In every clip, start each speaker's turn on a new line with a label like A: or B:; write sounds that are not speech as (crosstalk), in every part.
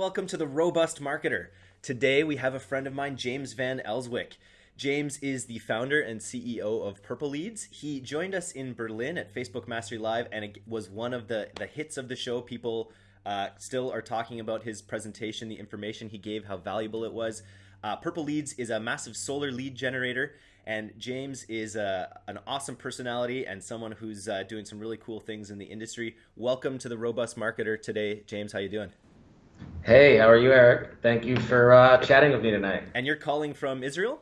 A: welcome to the Robust Marketer. Today we have a friend of mine, James Van Elswyk. James is the founder and CEO of Purple Leads. He joined us in Berlin at Facebook Mastery Live and it was one of the, the hits of the show. People uh, still are talking about his presentation, the information he gave, how valuable it was. Uh, Purple Leads is a massive solar lead generator, and James is uh, an awesome personality and someone who's uh, doing some really cool things in the industry. Welcome to the Robust Marketer today, James. How you doing?
B: Hey, how are you, Eric? Thank you for uh, chatting with me tonight.
A: And you're calling from Israel?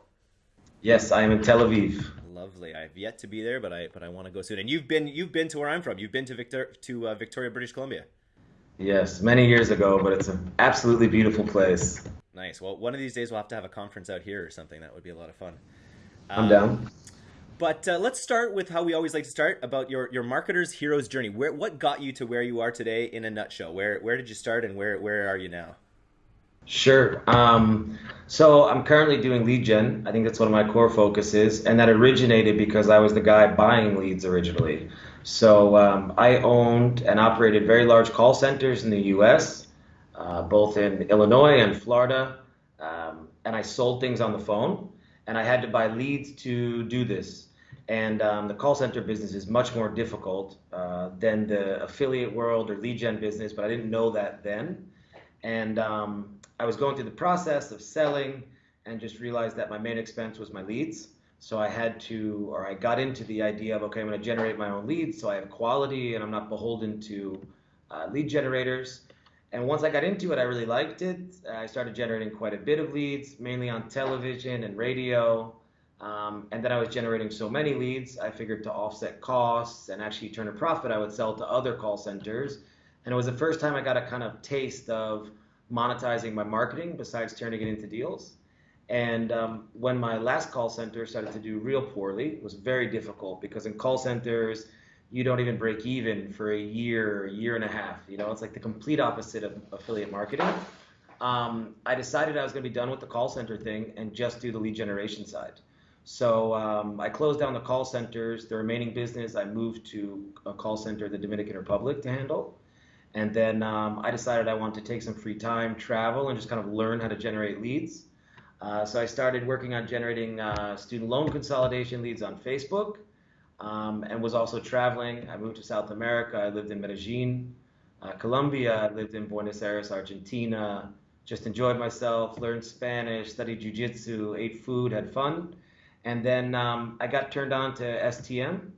B: Yes, I am in Tel Aviv.
A: Lovely. I've yet to be there, but I but I want to go soon. And you've been you've been to where I'm from. You've been to Victor to uh, Victoria, British Columbia.
B: Yes, many years ago, but it's an absolutely beautiful place.
A: Nice. Well, one of these days we'll have to have a conference out here or something. That would be a lot of fun.
B: I'm um, down.
A: But uh, let's start with how we always like to start about your your marketer's hero's journey. Where what got you to where you are today in a nutshell? Where where did you start and where where are you now?
B: Sure. Um, so I'm currently doing lead gen. I think that's one of my core focuses, and that originated because I was the guy buying leads originally. So um, I owned and operated very large call centers in the U.S., uh, both in Illinois and Florida, um, and I sold things on the phone, and I had to buy leads to do this. And um, the call center business is much more difficult uh, than the affiliate world or lead gen business, but I didn't know that then. And um, I was going through the process of selling and just realized that my main expense was my leads. So I had to, or I got into the idea of, okay, I'm going to generate my own leads so I have quality and I'm not beholden to uh, lead generators. And once I got into it, I really liked it. I started generating quite a bit of leads, mainly on television and radio. Um, and then I was generating so many leads, I figured to offset costs and actually turn a profit, I would sell to other call centers. And it was the first time I got a kind of taste of monetizing my marketing besides turning it into deals. And um, when my last call center started to do real poorly, it was very difficult because in call centers, you don't even break even for a year, a year and a half. You know, it's like the complete opposite of affiliate marketing. Um, I decided I was going to be done with the call center thing and just do the lead generation side. So um, I closed down the call centers. The remaining business I moved to a call center in the Dominican Republic to handle. And then um, I decided I wanted to take some free time, travel, and just kind of learn how to generate leads. Uh, so I started working on generating uh, student loan consolidation leads on Facebook um, and was also traveling. I moved to South America. I lived in Medellin, uh, Colombia. I lived in Buenos Aires, Argentina. Just enjoyed myself, learned Spanish, studied jujitsu, ate food, had fun. And then um, I got turned on to STM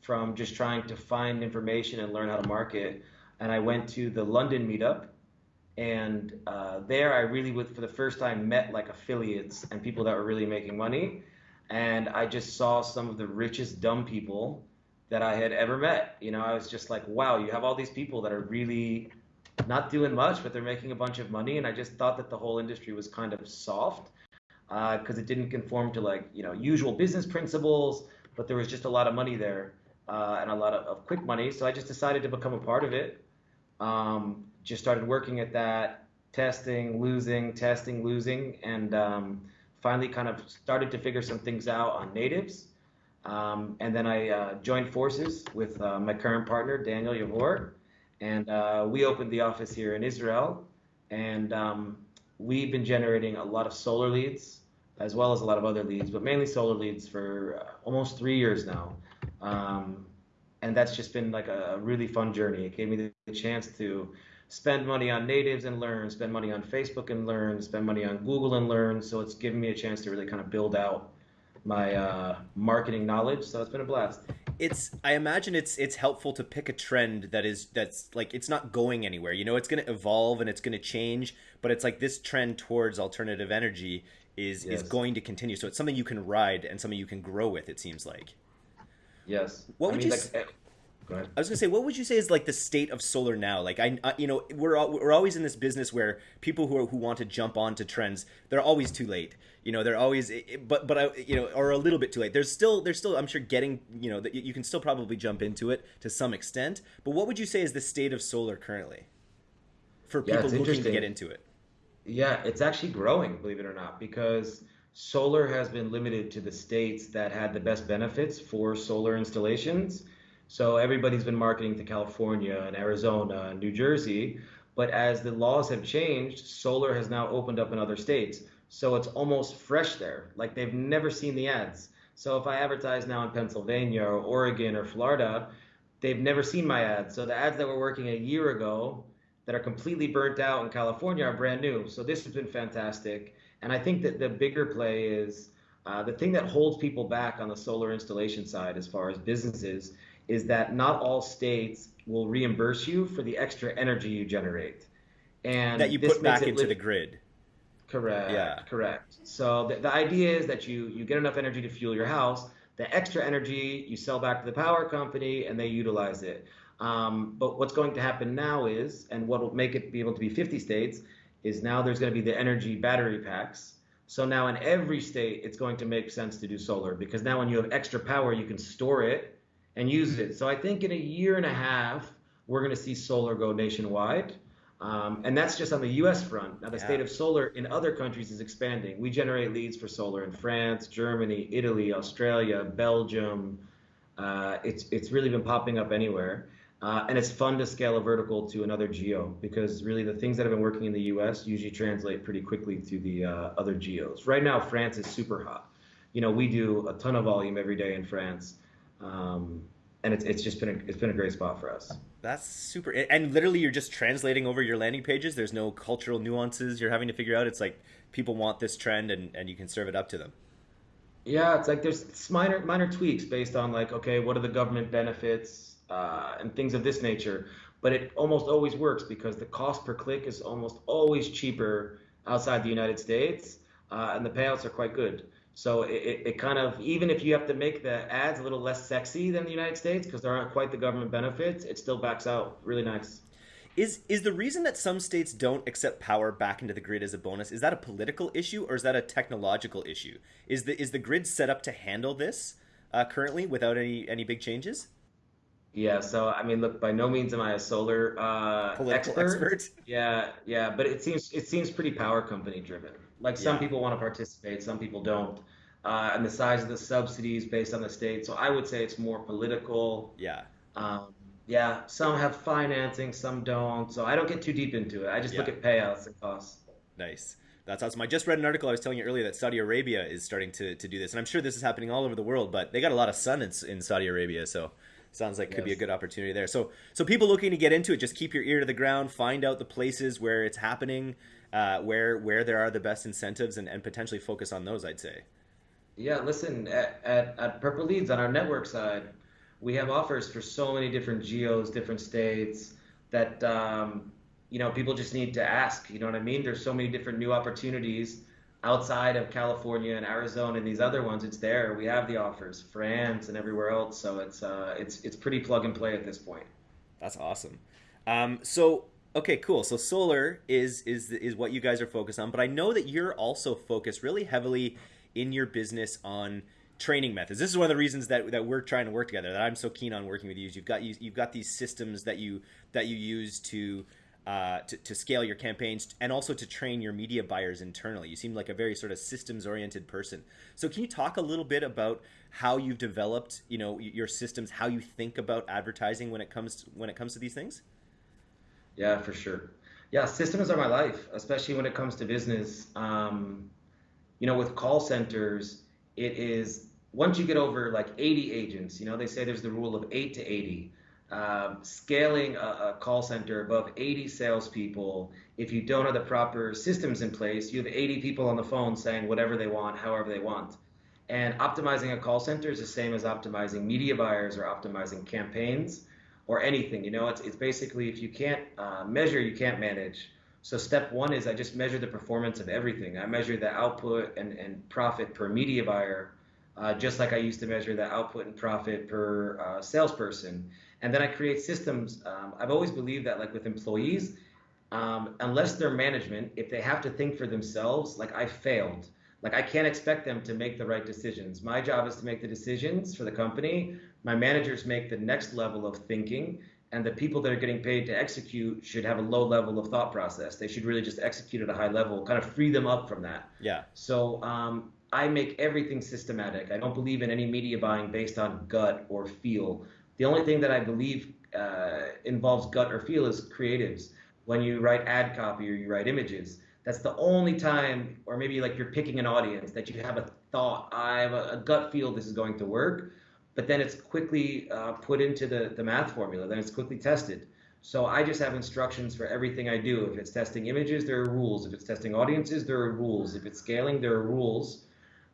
B: from just trying to find information and learn how to market and I went to the London meetup. And uh, there, I really, for the first time, met like affiliates and people that were really making money. And I just saw some of the richest dumb people that I had ever met. You know, I was just like, wow, you have all these people that are really not doing much, but they're making a bunch of money. And I just thought that the whole industry was kind of soft because uh, it didn't conform to like you know usual business principles. But there was just a lot of money there uh, and a lot of, of quick money. So I just decided to become a part of it. Um, just started working at that, testing, losing, testing, losing, and um, finally kind of started to figure some things out on natives. Um, and then I uh, joined forces with uh, my current partner, Daniel Yavor, and uh, we opened the office here in Israel. And um, we've been generating a lot of solar leads, as well as a lot of other leads, but mainly solar leads for uh, almost three years now. Um, and that's just been like a really fun journey. It gave me the chance to spend money on natives and learn, spend money on Facebook and learn, spend money on Google and learn. So it's given me a chance to really kind of build out my uh, marketing knowledge. So it's been a blast.
A: It's I imagine it's it's helpful to pick a trend that is that's like it's not going anywhere. You know, it's going to evolve and it's going to change, but it's like this trend towards alternative energy is yes. is going to continue. So it's something you can ride and something you can grow with. It seems like.
B: Yes.
A: What would I mean, you? Like, Go ahead. I was gonna say, what would you say is like the state of solar now? Like, I, I you know, we're we're always in this business where people who are, who want to jump onto trends, they're always too late. You know, they're always, but but I, you know, or a little bit too late. There's still there's still, I'm sure, getting you know, that you can still probably jump into it to some extent. But what would you say is the state of solar currently for people yeah, looking to get into it?
B: Yeah, it's actually growing, believe it or not, because solar has been limited to the states that had the best benefits for solar installations. So everybody's been marketing to California and Arizona and New Jersey, But as the laws have changed, solar has now opened up in other states. So it's almost fresh there. Like they've never seen the ads. So if I advertise now in Pennsylvania or Oregon or Florida, they've never seen my ads. So the ads that were working a year ago that are completely burnt out in California are brand new. So this has been fantastic. And I think that the bigger play is uh, the thing that holds people back on the solar installation side, as far as businesses, is that not all states will reimburse you for the extra energy you generate.
A: And that you put back into li- the grid.
B: Correct. Yeah. Correct. So the, the idea is that you you get enough energy to fuel your house. The extra energy you sell back to the power company, and they utilize it. Um, but what's going to happen now is, and what will make it be able to be 50 states, is now there's going to be the energy battery packs. So now in every state, it's going to make sense to do solar because now when you have extra power, you can store it and use it. So I think in a year and a half, we're going to see solar go nationwide. Um, and that's just on the US front. Now, the yeah. state of solar in other countries is expanding. We generate leads for solar in France, Germany, Italy, Australia, Belgium. Uh, it's, it's really been popping up anywhere. Uh, and it's fun to scale a vertical to another geo because really the things that have been working in the US usually translate pretty quickly to the uh, other geos. Right now, France is super hot. You know, we do a ton of volume every day in France. Um, and it's, it's just been a, it's been a great spot for us.
A: That's super. And literally, you're just translating over your landing pages. There's no cultural nuances you're having to figure out. It's like people want this trend, and, and you can serve it up to them.
B: Yeah, it's like there's minor minor tweaks based on like okay, what are the government benefits uh, and things of this nature. But it almost always works because the cost per click is almost always cheaper outside the United States, uh, and the payouts are quite good. So it, it kind of, even if you have to make the ads a little less sexy than the United States because there aren't quite the government benefits, it still backs out really nice.
A: Is is the reason that some states don't accept power back into the grid as a bonus is that a political issue or is that a technological issue? Is the is the grid set up to handle this uh, currently without any any big changes?
B: Yeah, so I mean, look, by no means am I a solar uh,
A: expert. expert.
B: Yeah, yeah, but it seems it seems pretty power company driven. Like some yeah. people want to participate, some people don't. Uh, and the size of the subsidies based on the state. So I would say it's more political.
A: Yeah.
B: Um, yeah. Some have financing, some don't. So I don't get too deep into it. I just yeah. look at payouts and costs.
A: Nice. That's awesome. I just read an article I was telling you earlier that Saudi Arabia is starting to, to do this. And I'm sure this is happening all over the world, but they got a lot of sun in, in Saudi Arabia. So sounds like yes. could be a good opportunity there. So so people looking to get into it, just keep your ear to the ground, find out the places where it's happening, uh, where where there are the best incentives, and, and potentially focus on those. I'd say.
B: Yeah, listen at, at, at Purple Leads on our network side, we have offers for so many different geos, different states that um, you know people just need to ask. You know what I mean? There's so many different new opportunities outside of California and Arizona and these other ones, it's there. We have the offers, France and everywhere else. So it's uh, it's it's pretty plug and play at this point.
A: That's awesome. Um, so okay, cool. So solar is is is what you guys are focused on, but I know that you're also focused really heavily in your business on training methods. This is one of the reasons that, that we're trying to work together. That I'm so keen on working with you. Is you've got you, you've got these systems that you that you use to uh, to, to scale your campaigns and also to train your media buyers internally. You seem like a very sort of systems oriented person. So can you talk a little bit about how you've developed, you know, your systems, how you think about advertising when it comes to, when it comes to these things?
B: Yeah, for sure. Yeah, systems are my life, especially when it comes to business. Um, you know, with call centers, it is once you get over like 80 agents, you know, they say there's the rule of 8 to 80 um, scaling a, a, call center above 80 salespeople, if you don't have the proper systems in place, you have 80 people on the phone saying whatever they want, however they want. And optimizing a call center is the same as optimizing media buyers or optimizing campaigns or anything. You know, it's, it's basically if you can't uh, measure, you can't manage. So step one is I just measure the performance of everything. I measure the output and, and profit per media buyer, uh, just like I used to measure the output and profit per uh, salesperson and then I create systems. Um, I've always believed that, like with employees, um, unless they're management, if they have to think for themselves, like I failed. Like I can't expect them to make the right decisions. My job is to make the decisions for the company. My managers make the next level of thinking, and the people that are getting paid to execute should have a low level of thought process. They should really just execute at a high level, kind of free them up from that.
A: Yeah.
B: So um, I make everything systematic. I don't believe in any media buying based on gut or feel. The only thing that I believe uh, involves gut or feel is creatives. when you write ad copy or you write images. That's the only time, or maybe like you're picking an audience that you have a thought, I have a, a gut feel this is going to work, but then it's quickly uh, put into the, the math formula, then it's quickly tested. So I just have instructions for everything I do. If it's testing images, there are rules. If it's testing audiences, there are rules. If it's scaling, there are rules,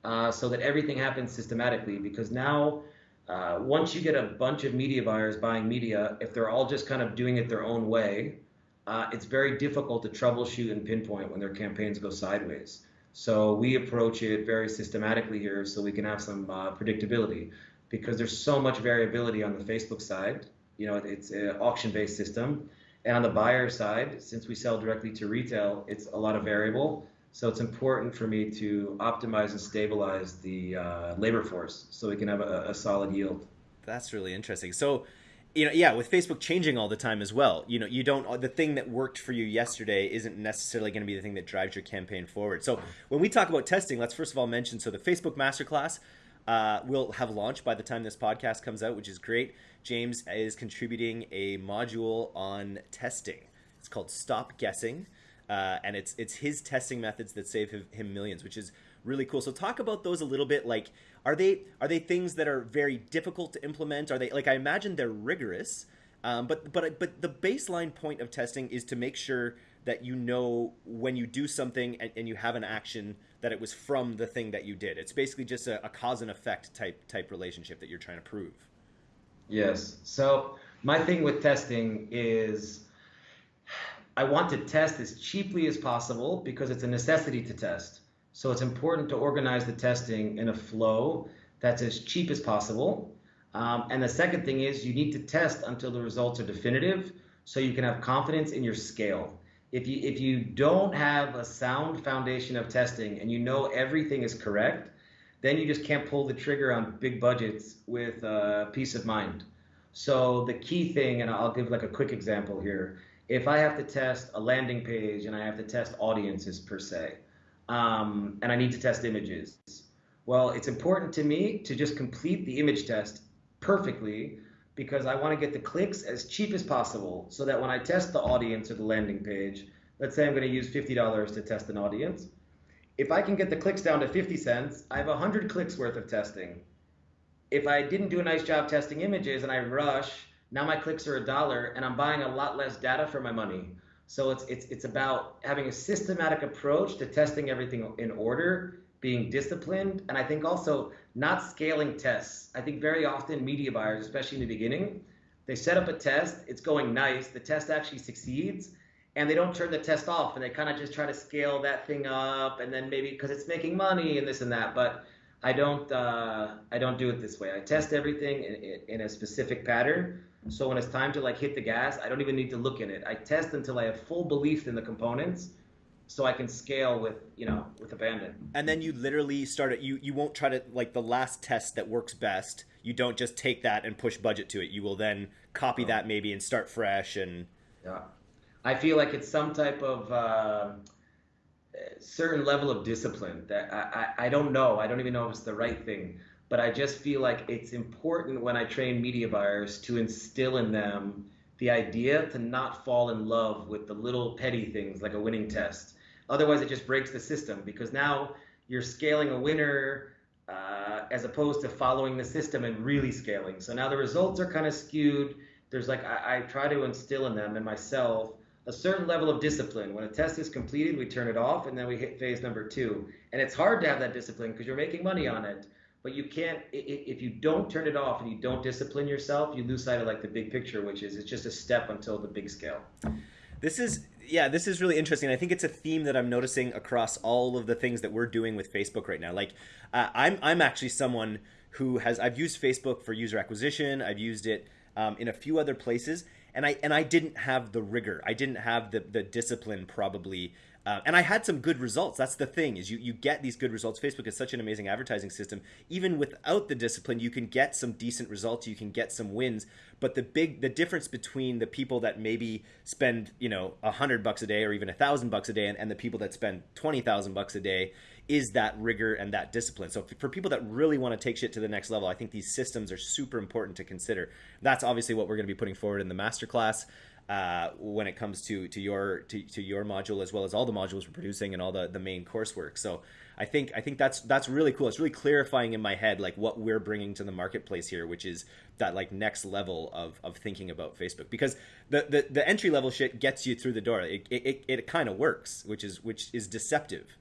B: uh, so that everything happens systematically. Because now, uh, once you get a bunch of media buyers buying media, if they're all just kind of doing it their own way, uh, it's very difficult to troubleshoot and pinpoint when their campaigns go sideways. So we approach it very systematically here so we can have some uh, predictability because there's so much variability on the Facebook side. You know, it's an auction-based system. And on the buyer side, since we sell directly to retail, it's a lot of variable. So it's important for me to optimize and stabilize the uh, labor force so we can have a, a solid yield.
A: That's really interesting. So you know yeah with facebook changing all the time as well you know you don't the thing that worked for you yesterday isn't necessarily going to be the thing that drives your campaign forward so when we talk about testing let's first of all mention so the facebook masterclass uh, will have launched by the time this podcast comes out which is great. James is contributing a module on testing. It's called stop guessing uh, and it's it's his testing methods that save him millions which is really cool. So talk about those a little bit. Like are they are they things that are very difficult to implement? Are they like I imagine they're rigorous, um, but but but the baseline point of testing is to make sure that you know when you do something and, and you have an action that it was from the thing that you did. It's basically just a, a cause and effect type type relationship that you're trying to prove.
B: Yes. So my thing with testing is I want to test as cheaply as possible because it's a necessity to test. So it's important to organize the testing in a flow that's as cheap as possible. Um, and the second thing is you need to test until the results are definitive so you can have confidence in your scale. If you, if you don't have a sound foundation of testing and you know everything is correct, then you just can't pull the trigger on big budgets with uh, peace of mind. So the key thing, and I'll give like a quick example here. If I have to test a landing page and I have to test audiences per se, um, and I need to test images. Well, it's important to me to just complete the image test perfectly because I want to get the clicks as cheap as possible so that when I test the audience or the landing page, let's say I'm going to use $50 to test an audience. If I can get the clicks down to 50 cents, I have 100 clicks worth of testing. If I didn't do a nice job testing images and I rush, now my clicks are a dollar and I'm buying a lot less data for my money. So it's it's it's about having a systematic approach to testing everything in order, being disciplined, and I think also not scaling tests. I think very often media buyers, especially in the beginning, they set up a test, it's going nice, the test actually succeeds, and they don't turn the test off and they kind of just try to scale that thing up and then maybe because it's making money and this and that but i don't uh, i don't do it this way i test everything in, in, a specific pattern so when it's time to like hit the gas, I don't even need to look in it. I test until I have full belief in the components so I can scale with, you know, with abandon.
A: And then you literally start it you you won't try to like the last test that works best. You don't just take that and push budget to it. You will then copy oh. that maybe and start fresh and
B: Yeah. I feel like it's some type of uh, certain level of discipline that I, I, I don't know. I don't even know if it's the right thing but I just feel like it's important when I train media buyers to instill in them the idea to not fall in love with the little petty things like a winning test. Otherwise, it just breaks the system because now you're scaling a winner uh, as opposed to following the system and really scaling. So now the results are kind of skewed. There's like, I, I try to instill in them and myself a certain level of discipline. When a test is completed, we turn it off and then we hit phase number two. And it's hard to have that discipline because you're making money on it but you can't if you don't turn it off and you don't discipline yourself you lose sight of like the big picture which is it's just a step until the big scale
A: this is yeah this is really interesting. I think it's a theme that i'm noticing across all of the things that we're doing with facebook right now. Like uh, i'm i'm actually someone who has i've used facebook for user acquisition. I've used it um, in a few other places. And i and i didn't have the rigor. I didn't have the the discipline probably uh, and I had some good results. That's the thing is you, you get these good results. Facebook is such an amazing advertising system. Even without the discipline, you can get some decent results. You can get some wins. But the big the difference between the people that maybe spend you know a hundred bucks a day or even a thousand bucks a day and, and the people that spend twenty thousand bucks a day is that rigor and that discipline. So for people that really want to take shit to the next level, I think these systems are super important to consider. That's obviously what we're going to be putting forward in the masterclass. Uh, when it comes to to your to, to your module as well as all the modules we're producing and all the the main coursework. So I think I think that's that's really cool. It's really clarifying in my head like what we're bringing to the marketplace here, which is that like next level of, of thinking about Facebook. Because the, the, the entry level shit gets you through the door. It it, it, kind of works, which is which is deceptive.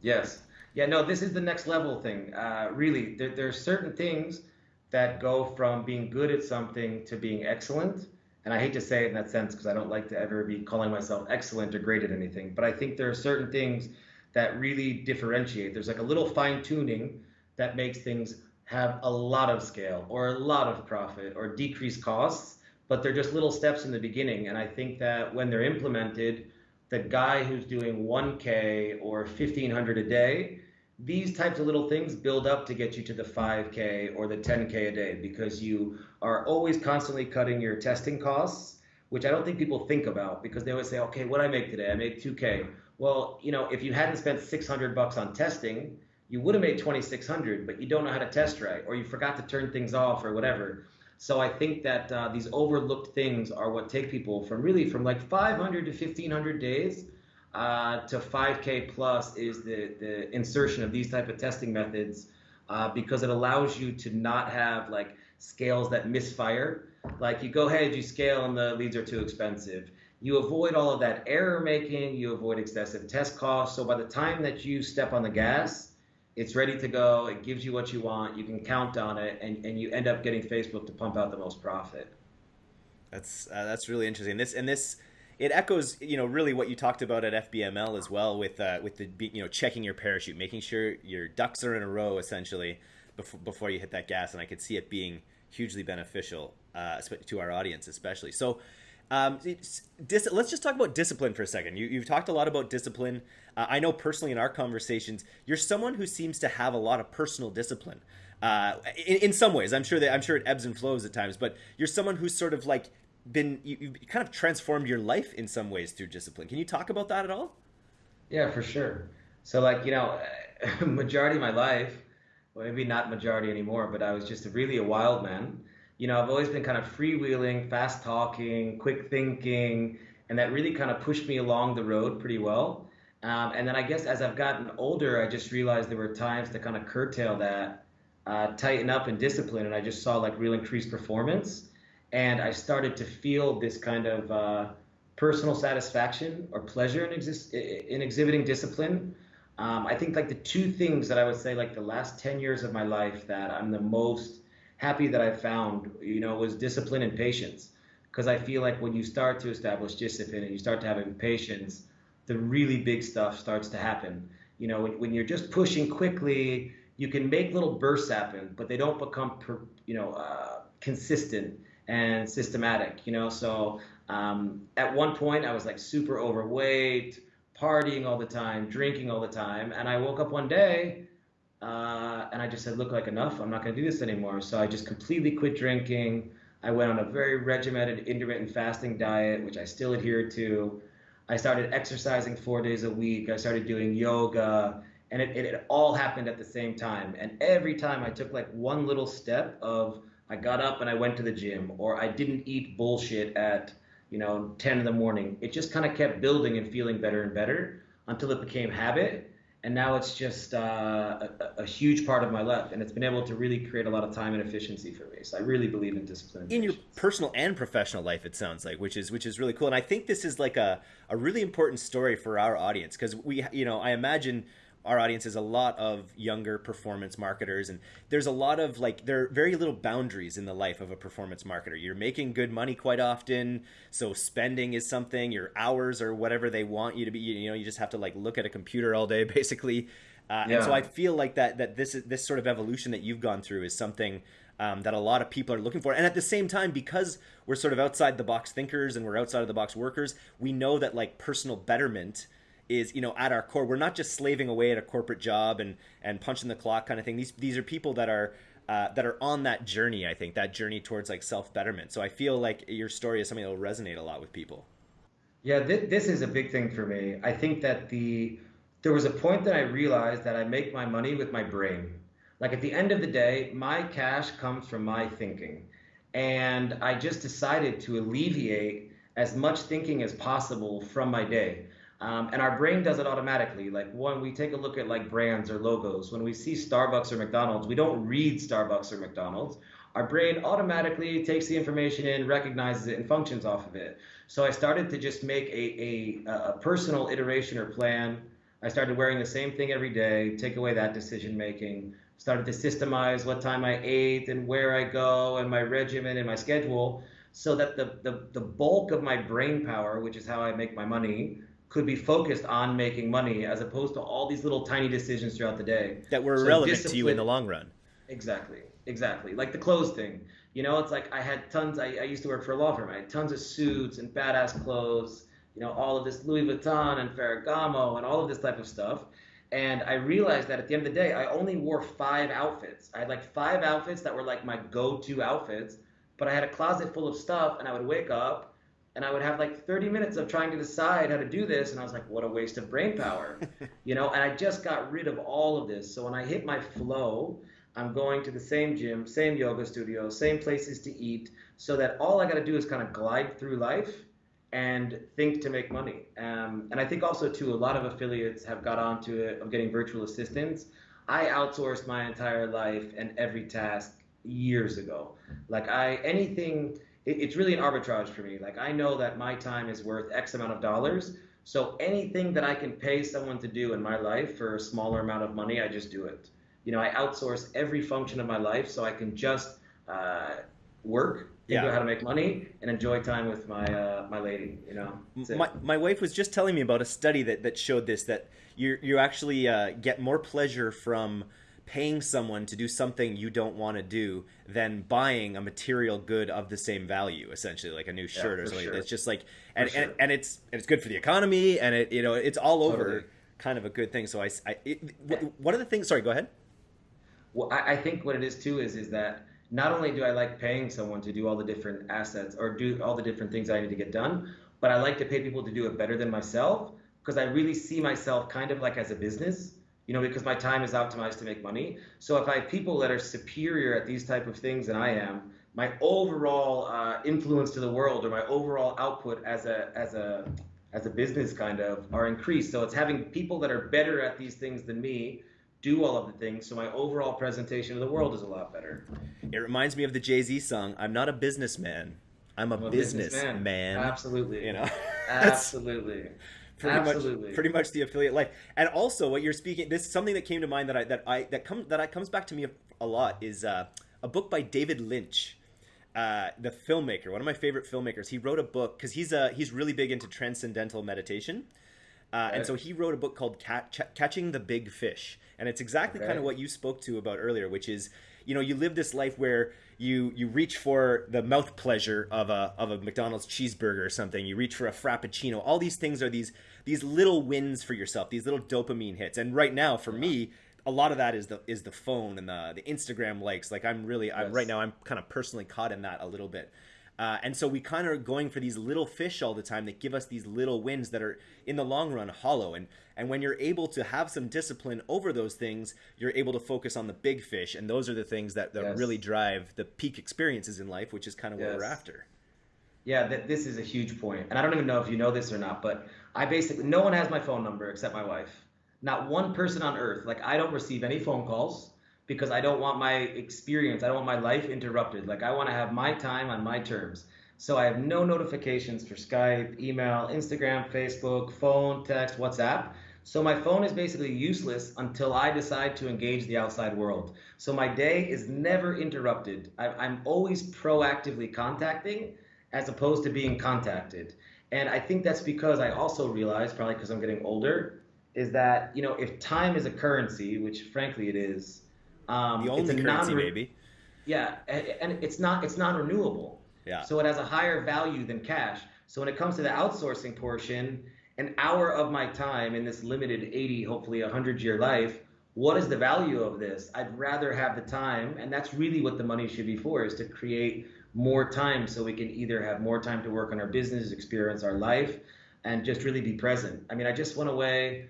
B: Yes. Yeah. No. This is the next level thing. Uh, really, there, there are certain things that go from being good at something to being excellent and I hate to say it in that sense because I don't like to ever be calling myself excellent or great at anything, but I think there are certain things that really differentiate. There's like a little fine tuning that makes things have a lot of scale or a lot of profit or decreased costs, but they're just little steps in the beginning. And I think that when they're implemented, the guy who's doing 1K or 1500 a day these types of little things build up to get you to the 5K or the 10K a day because you are always constantly cutting your testing costs, which I don't think people think about because they always say, okay, what I make today? I made 2K. Well, you know, if you hadn't spent 600 bucks on testing, you would have made 2600, but you don't know how to test right, or you forgot to turn things off or whatever. So I think that uh, these overlooked things are what take people from really from like 500 to 1500 days uh, to 5K plus is the, the insertion of these type of testing methods uh, because it allows you to not have like scales that misfire. Like you go ahead, you scale, and the leads are too expensive. You avoid all of that error making. You avoid excessive test costs. So by the time that you step on the gas, it's ready to go. It gives you what you want. You can count on it, and, and you end up getting Facebook to pump out the most profit.
A: That's uh, that's really interesting. This and this it echoes you know really what you talked about at FBML as well with uh, with the you know checking your parachute, making sure your ducks are in a row essentially before before you hit that gas, and I could see it being hugely beneficial uh, to our audience especially. So. Um, let's just talk about discipline for a second. You, have talked a lot about discipline. Uh, I know personally in our conversations, you're someone who seems to have a lot of personal discipline. Uh, in, in, some ways, I'm sure that I'm sure it ebbs and flows at times, but you're someone who's sort of like been you, you kind of transformed your life in some ways through discipline. Can you talk about that at all?
B: Yeah, for sure. So like you know, (laughs) majority of my life, well maybe not majority anymore, but I was just really a wild man. You know, I've always been kind of freewheeling, fast talking, quick thinking, and that really kind of pushed me along the road pretty well. Um, and then I guess as I've gotten older, I just realized there were times to kind of curtail that, uh, tighten up and discipline, and I just saw like real increased performance and I started to feel this kind of uh, personal satisfaction or pleasure in, in exhibiting discipline. Um, I think like the two things that I would say like the last 10 years of my life that I'm the most happy that I found, you know, was discipline and patience. Because I feel like when you start to establish discipline and you start to have patience, the really big stuff starts to happen. You know, when, when you're just pushing quickly, you can make little bursts happen, but they don't become, per, you know, uh, consistent and systematic, you know. So um, at one point, I was like super overweight, partying all the time, drinking all the time, and I woke up one day uh, and I just said, "Look, like enough. I'm not going to do this anymore." So I just completely quit drinking. I went on a very regimented intermittent fasting diet, which I still adhere to. I started exercising four days a week. I started doing yoga, and it, it, it all happened at the same time. And every time I took like one little step of I got up and I went to the gym, or I didn't eat bullshit at you know 10 in the morning. It just kind of kept building and feeling better and better until it became habit, and now it's just uh, a, a, huge part of my life, and it's been able to really create a lot of time and efficiency for me. So I really believe in discipline.
A: In your personal and professional life, it sounds like, which is which is really cool, and I think this is like a a really important story for our audience because we, you know, I imagine our audience is a lot of younger performance marketers and there's a lot of like there are very little boundaries in the life of a performance marketer you're making good money quite often so spending is something your hours or whatever they want you to be you know you just have to like look at a computer all day (laughs) basically uh, yeah. and so i feel like that that this this sort of evolution that you've gone through is something um, that a lot of people are looking for. And at the same time, because we're sort of outside the box thinkers and we're outside of the box workers, we know that like personal betterment is you know at our core we're not just slaving away at a corporate job and and punching the clock kind of thing. These these are people that are uh, that are on that journey i think that journey towards like self betterment so i feel like your story is something that will resonate a lot with people.
B: Yeah th- this is a big thing for me. I think that the there was a point that i realized that i make my money with my brain. Like at the end of the day my cash comes from my thinking. And i just decided to alleviate as much thinking as possible from my day. Um, and our brain does it automatically. Like when we take a look at like brands or logos, when we see Starbucks or McDonald's, we don't read Starbucks or McDonald's. Our brain automatically takes the information in, recognizes it, and functions off of it. So I started to just make a, a, a personal iteration or plan. I started wearing the same thing every day, take away that decision making, started to systemize what time I ate and where I go and my regimen and my schedule so that the, the, the bulk of my brain power, which is how I make my money, could be focused on making money as opposed to all these little tiny decisions throughout the day
A: that were so relevant to you in the long run.
B: Exactly, exactly. Like the clothes thing. You know, it's like I had tons. I, I used to work for a law firm. I had tons of suits and badass clothes. You know, all of this Louis Vuitton and Ferragamo and all of this type of stuff. And I realized that at the end of the day, I only wore five outfits. I had like five outfits that were like my go-to outfits, but I had a closet full of stuff, and I would wake up and I would have like 30 minutes of trying to decide how to do this, and I was like, what a waste of brain power, (laughs) you know. And I just got rid of all of this. So when I hit my flow, I'm going to the same gym, same yoga studio, same places to eat, so that all I got to do is kind of glide through life and think to make money. Um, and I think also too, a lot of affiliates have got onto it of getting virtual assistants. I outsourced my entire life and every task years ago. Like I anything, it, it's really an arbitrage for me. Like I know that my time is worth X amount of dollars. So anything that I can pay someone to do in my life for a smaller amount of money, I just do it. You know, I outsource every function of my life so I can just uh, work figure yeah. out how to make money and enjoy time with my uh, my lady. You know,
A: my my wife was just telling me about a study that that showed this that you you actually uh, get more pleasure from paying someone to do something you don't want to do than buying a material good of the same value essentially like a new shirt yeah, or something sure. it's just like and, sure. and, and it's and it's good for the economy and it you know it's all over totally. kind of a good thing so i, I it, one of the things sorry go ahead
B: well I, I think what it is too is is that not only do I like paying someone to do all the different assets or do all the different things I need to get done, but I like to pay people to do it better than myself because I really see myself kind of like as a business, you know, because my time is optimized to make money. So if I have people that are superior at these type of things than I am, my overall uh, influence to the world or my overall output as a as a as a business kind of are increased. So it's having people that are better at these things than me do all of the things so my overall presentation of the world is a lot better.
A: It reminds me of the Jay-Z song, I'm not a businessman. I'm a, I'm a businessman. man.
B: Absolutely.
A: You know. (laughs)
B: Absolutely.
A: Pretty Absolutely. much pretty much the affiliate life. And also what you're speaking this is something that came to mind that I that I that comes that I comes back to me a, a lot is uh, a book by David Lynch. Uh, the filmmaker, one of my favorite filmmakers, he wrote a book because he's uh, he's really big into transcendental meditation, uh, and so he wrote a book called Ch- Catching the Big Fish, and it's exactly okay. kind of what you spoke to about earlier, which is you know you live this life where you you reach for the mouth pleasure of a of a McDonald's cheeseburger or something. You reach for a frappuccino. All these things are these these little wins for yourself, these little dopamine hits. And right now, for yeah. me, a lot of that is the is the phone and the the Instagram likes. Like I'm really, yes. I'm right now, I'm kind of personally caught in that a little bit. Uh, and so we kind of are going for these little fish all the time that give us these little wins that are in the long run hollow. And and when you're able to have some discipline over those things, you're able to focus on the big fish. And those are the things that, that yes. really drive the peak experiences in life, which is kind of yes. what we're after.
B: Yeah, th- this is a huge point. And I don't even know if you know this or not, but I basically, no one has my phone number except my wife. Not one person on earth. Like, I don't receive any phone calls because I don't want my experience, I don't want my life interrupted. Like I want to have my time on my terms. So I have no notifications for Skype, email, Instagram, Facebook, phone, text, WhatsApp. So my phone is basically useless until I decide to engage the outside world. So my day is never interrupted. I'm always proactively contacting as opposed to being contacted. And I think that's because I also realize, probably because I'm getting older, is that, you know, if time is a currency, which frankly it is,
A: um, the only currency, maybe.
B: Yeah, and it's not it's non-renewable.
A: Yeah.
B: So it has a higher value than cash. So when it comes to the outsourcing portion, an hour of my time in this limited 80, hopefully 100 year life, what is the value of this? I'd rather have the time, and that's really what the money should be for, is to create more time so we can either have more time to work on our business, experience our life, and just really be present. I mean, I just went away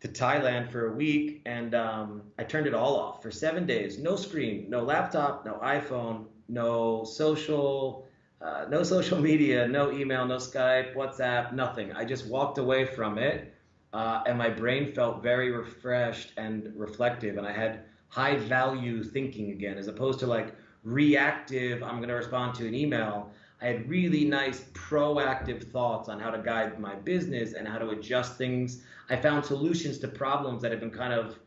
B: to Thailand for a week, and um, I turned it all off for seven days. No screen, no laptop, no iPhone, no social. uh, no social (laughs) media, no email, no Skype, WhatsApp, nothing. I just walked away from it, uh, and my brain felt very refreshed and reflective, and I had high value thinking again, as opposed to like reactive. I'm going to respond to an email. I had really nice proactive thoughts on how to guide my business and how to adjust things. I found solutions to problems that had been kind of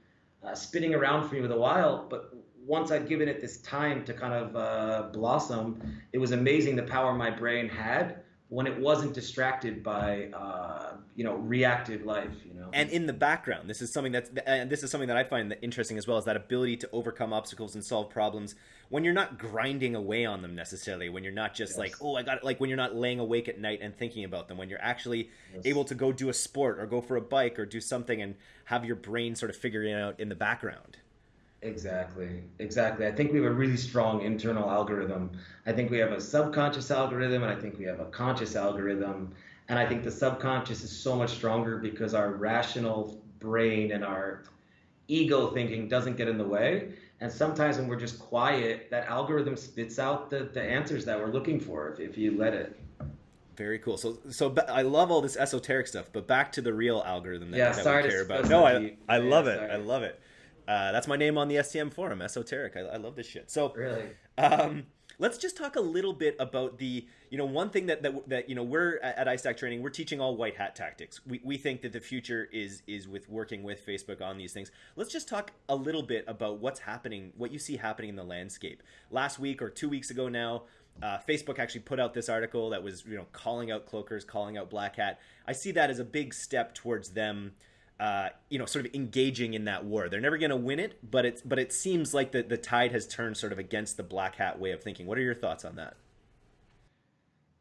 B: uh, spinning around for me with a while, but once I'd given it this time to kind of uh, blossom, it was amazing the power my brain had when it wasn't distracted by uh, you know reactive life you know
A: and in the background this is something that's and this is something that i find interesting as well is that ability to overcome obstacles and solve problems when you're not grinding away on them necessarily when you're not just yes. like oh i got it like when you're not laying awake at night and thinking about them when you're actually yes. able to go do a sport or go for a bike or do something and have your brain sort of figuring it out in the background
B: Exactly, exactly. I think we have a really strong internal algorithm. I think we have a subconscious algorithm, and I think we have a conscious algorithm. And I think the subconscious is so much stronger because our rational brain and our ego thinking doesn't get in the way. And sometimes when we're just quiet, that algorithm spits out the, the answers that we're looking for if, if you let it.
A: Very cool. So, so I love all this esoteric stuff, but back to the real algorithm that,
B: yeah,
A: that
B: sorry
A: we
B: care
A: about. No, I, I love it. I love it. Uh, that's my name on the STM forum, esoteric. I, I love this shit. So
B: really,
A: um, let's just talk a little bit about the you know one thing that that, that you know we're at, at iStack training we're teaching all white hat tactics. We, we think that the future is is with working with Facebook on these things. Let's just talk a little bit about what's happening, what you see happening in the landscape. Last week or two weeks ago now. Uh, Facebook actually put out this article that was, you know, calling out cloakers, calling out black hat. I see that as a big step towards them uh, you know, sort of engaging in that war. They're never going to win it, but it's but it seems like the the tide has turned sort of against the black hat way of thinking. What are your thoughts on that?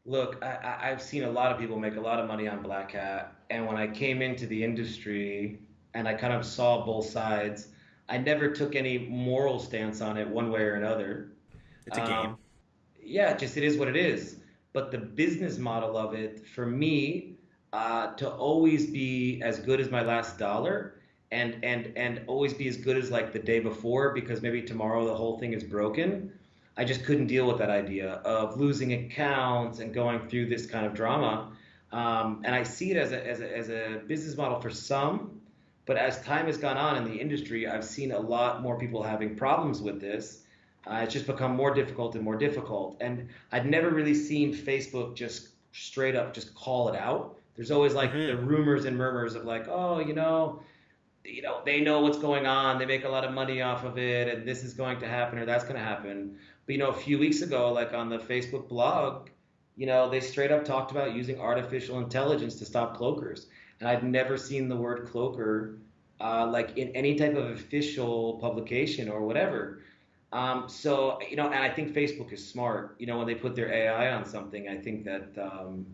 B: Look, I, I've seen a lot of people make a lot of money on black hat, and when I came into the industry and I kind of saw both sides, I never took any moral stance on it one way or another.
A: It's a um, game.
B: Yeah, just it is what it is. But the business model of it, for me, uh, to always be as good as my last dollar and and and always be as good as like the day before because maybe tomorrow the whole thing is broken. I just couldn't deal with that idea of losing accounts and going through this kind of drama. Um, and I see it as a, as, a, as a business model for some, but as time has gone on in the industry, I've seen a lot more people having problems with this. Uh, it's just become more difficult and more difficult. And I'd never really seen Facebook just straight up just call it out. There's always like mm-hmm. the rumors and murmurs of like, oh, you know, you know, they know what's going on. They make a lot of money off of it, and this is going to happen or that's going to happen. But you know, a few weeks ago, like on the Facebook blog, you know, they straight up talked about using artificial intelligence to stop cloakers, and I've never seen the word cloaker uh, like in any type of official publication or whatever. Um, so you know, and I think Facebook is smart. You know, when they put their AI on something, I think that um,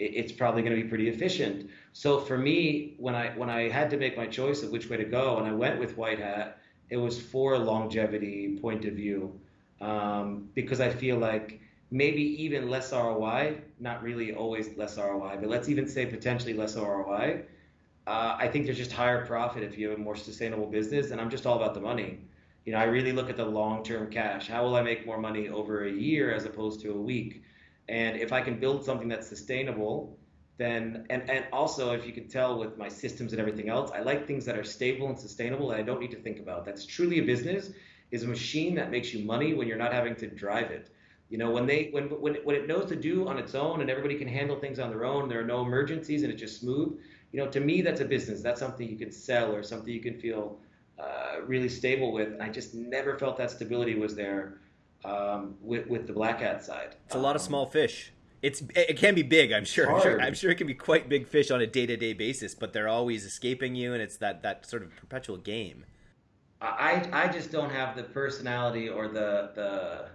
B: it's probably going to be pretty efficient. So for me, when I when I had to make my choice of which way to go, and I went with white hat, it was for a longevity point of view, um, because I feel like maybe even less ROI, not really always less ROI, but let's even say potentially less ROI. Uh, I think there's just higher profit if you have a more sustainable business, and I'm just all about the money. You know, I really look at the long-term cash. How will I make more money over a year as opposed to a week? And if I can build something that's sustainable, then and, and also if you can tell with my systems and everything else, I like things that are stable and sustainable and I don't need to think about. That's truly a business is a machine that makes you money when you're not having to drive it. You know, when they when when when it knows to do on its own and everybody can handle things on their own, there are no emergencies and it's just smooth. You know, to me that's a business. That's something you can sell or something you can feel uh, really stable with. And I just never felt that stability was there um, with with the black hat side.
A: It's a lot of small fish. It's it can be big. I'm sure. I'm sure. I'm sure it can be quite big fish on a day to day basis, but they're always escaping you, and it's that that sort of perpetual game.
B: I I just don't have the personality or the the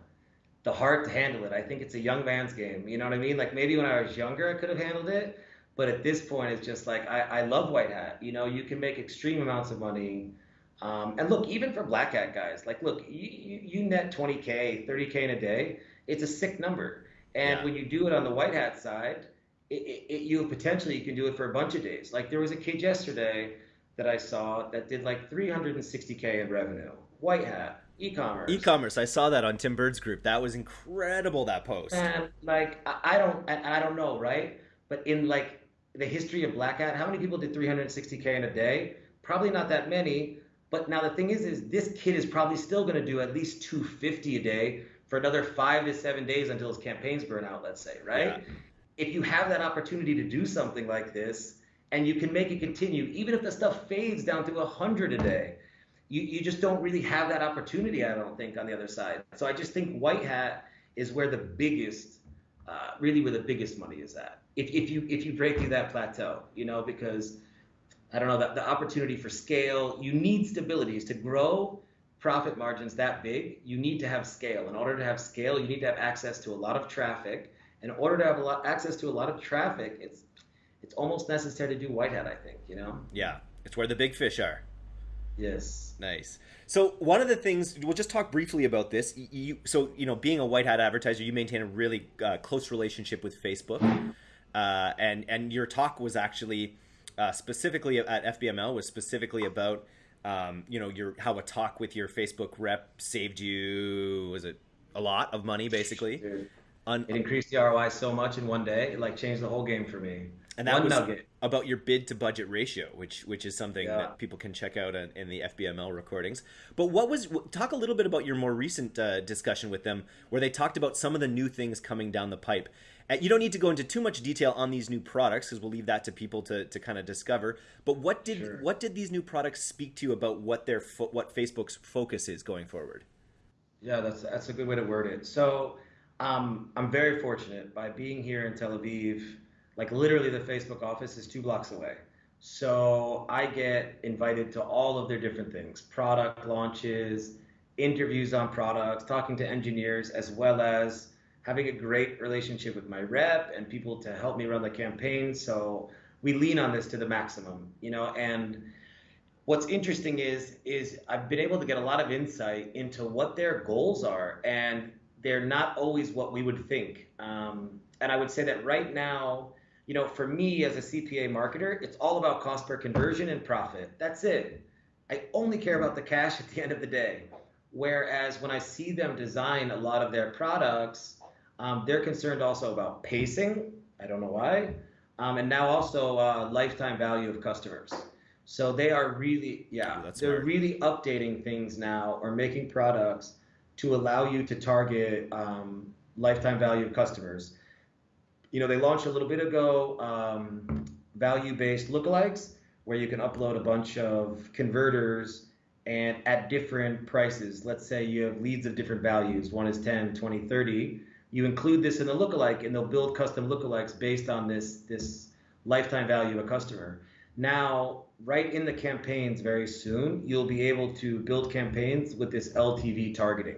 B: the heart to handle it. I think it's a young man's game. You know what I mean? Like maybe when I was younger, I could have handled it, but at this point, it's just like I, I love white hat. You know, you can make extreme amounts of money um, and look, even for black hat guys, like, look, you, you, you, net 20K, 30K in a day. It's a sick number. And yeah. when you do it on the white hat side, it, it, it, you potentially you can do it for a bunch of days. Like there was a kid yesterday that I saw that did like 360K in revenue, white hat. E-commerce.
A: E-commerce. I saw that on Tim Burd's group. That was incredible. That post.
B: And like I, I don't, and I don't know, right? But in like the history of Black Hat, how many people did 360k in a day? Probably not that many. But now the thing is, is this kid is probably still going to do at least 250 a day for another five to seven days until his campaigns burn out. Let's say, right? Yeah. If you have that opportunity to do something like this, and you can make it continue, even if the stuff fades down to 100 a day, you, you just don't really have that opportunity, I don't think, on the other side. So I just think white hat is where the biggest, uh, really where the biggest money is at. If, if you if you break through that plateau, you know, because I don't know that the opportunity for scale, you need stabilities to grow profit margins that big. You need to have scale. In order to have scale, you need to have access to a lot of traffic. In order to have a lot access to a lot of traffic, it's it's almost necessary to do white hat. I think you know.
A: Yeah, it's where the big fish are.
B: Yes.
A: Nice. So one of the things we'll just talk briefly about this. You so you know being a white hat advertiser, you maintain a really uh, close relationship with Facebook, uh, and and your talk was actually uh, specifically at FBML was specifically about um, you know your how a talk with your Facebook rep saved you was it a lot of money basically.
B: Un- it increased the ROI so much in one day, it like changed the whole game for me.
A: And that One was nugget. about your bid to budget ratio, which which is something yeah. that people can check out in, in, the FBML recordings. But what was talk a little bit about your more recent uh, discussion with them, where they talked about some of the new things coming down the pipe. Uh, you don't need to go into too much detail on these new products because we'll leave that to people to, to kind of discover. But what did sure. what did these new products speak to you about what their fo- what Facebook's focus is going forward?
B: Yeah, that's that's a good way to word it. So um, I'm very fortunate by being here in Tel Aviv like literally, the Facebook office is two blocks away. So I get invited to all of their different things product launches, interviews on products, talking to engineers, as well as having a great relationship with my rep and people to help me run the campaign. So we lean on this to the maximum, you know, and what's interesting is is I've been able to get a lot of insight into what their goals are, and they're not always what we would think. Um, and I would say that right now, you know, for me as a CPA marketer, it's all about cost per conversion and profit. That's it. I only care about the cash at the end of the day. Whereas when I see them design a lot of their products, um, they're concerned also about pacing. I don't know why. Um, and now also uh, lifetime value of customers. So they are really, yeah, they're really updating things now or making products to allow you to target um, lifetime value of customers you know, they launched a little bit ago um, value-based lookalikes where you can upload a bunch of converters and at different prices. Let's say you have leads of different values. One is 10, 20, 30. You include this in the lookalike and they'll build custom lookalikes based on this, this lifetime value of a customer. Now, right in the campaigns very soon, you'll be able to build campaigns with this LTV targeting